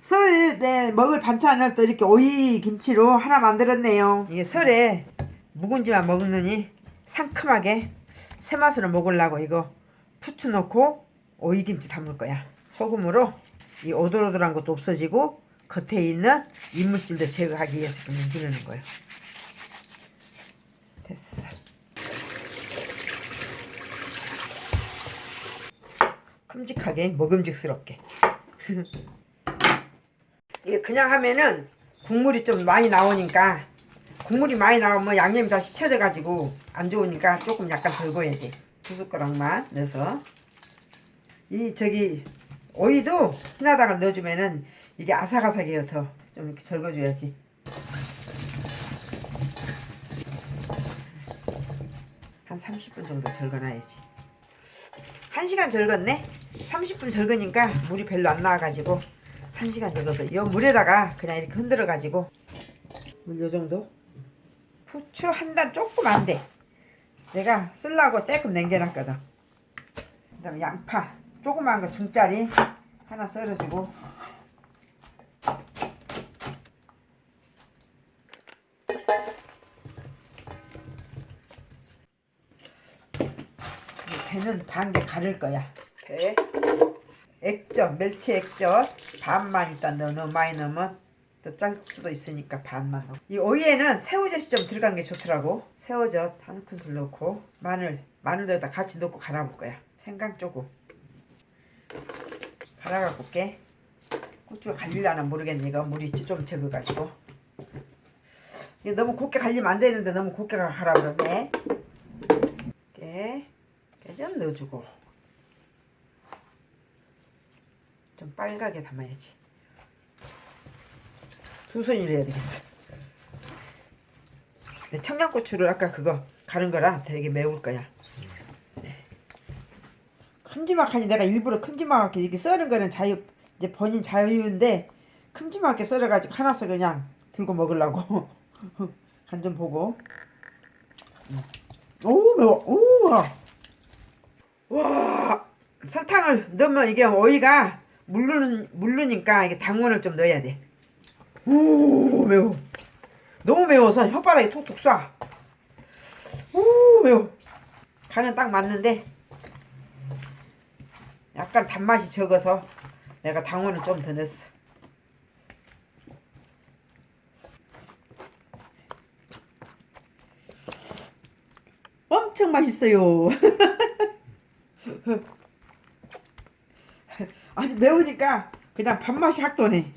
설에 먹을 반찬을 또 이렇게 오이 김치로 하나 만들었네요. 이게 설에 묵은지만 먹느니 상큼하게 새 맛으로 먹으려고 이거 부추 넣고 오이 김치 담을 거야. 소금으로 이 오돌오돌한 것도 없어지고 겉에 있는 이물질도 제거하기 위해서 좀 문지르는 거예요. 됐어. 큼직하게 먹음직스럽게. 이게 그냥 하면은 국물이 좀 많이 나오니까 국물이 많이 나오면 양념이 다 씻혀져 가지고 안 좋으니까 조금 약간 덜 구워야지 두 숟가락만 넣어서. 이 저기 오이도 하나당을 넣어주면은 이게 아삭아삭해요 더. 좀 이렇게 절거줘야지. 한 30분 정도 절거놔야지. 1시간 절궜네? 30분 절거니까 물이 별로 안 나와가지고 1시간 절거서 이 물에다가 그냥 이렇게 흔들어 가지고 물 요정도? 후추 한 단 조금 안돼. 내가 쓸라고 조금 남겨놨거든. 그 다음에 양파 조그만 거 중짜리 하나 썰어주고. 배는 반개 가를 거야. 배 액젓 멸치 액젓 반만 일단 넣어 너무 많이 넣으면 또 짤 수도 있으니까 반만 넣어. 이 오이에는 새우젓이 좀 들어간 게 좋더라고. 새우젓 한 큰술 넣고 마늘 마늘도 여기다 같이 넣고 갈아볼 거야. 생강 조금. 갈아갖고 올게. 고추가 갈릴려나 모르겠네. 이거 물이 좀 적어가지고. 이게 너무 곱게 갈리면 안 되는데 너무 곱게 갈아버렸네. 이렇게 좀 넣어주고 좀 빨갛게 담아야지. 두 손으로 해야 되겠어. 네, 청양고추를 아까 그거 가른 거라 되게 매울 거야. 네. 큼지막하니 내가 일부러 큼지막하게 이렇게 썰은 거는 자유 이제 본인 자유인데 큼지막하게 썰어가지고 하나씩 그냥 들고 먹으려고. 간 좀 보고. 오 매워. 오 와! 설탕을 넣으면 이게 오이가 물르는 물르니까 이게 당분을 좀 넣어야 돼. 오 매워. 너무 매워서 혓바닥에 톡톡 쏴. 오 매워. 간은 딱 맞는데 약간 단맛이 적어서 내가 당분을 좀 더 넣었어. 엄청 맛있어요. 아니 매우니까 그냥 밥맛이 확 도네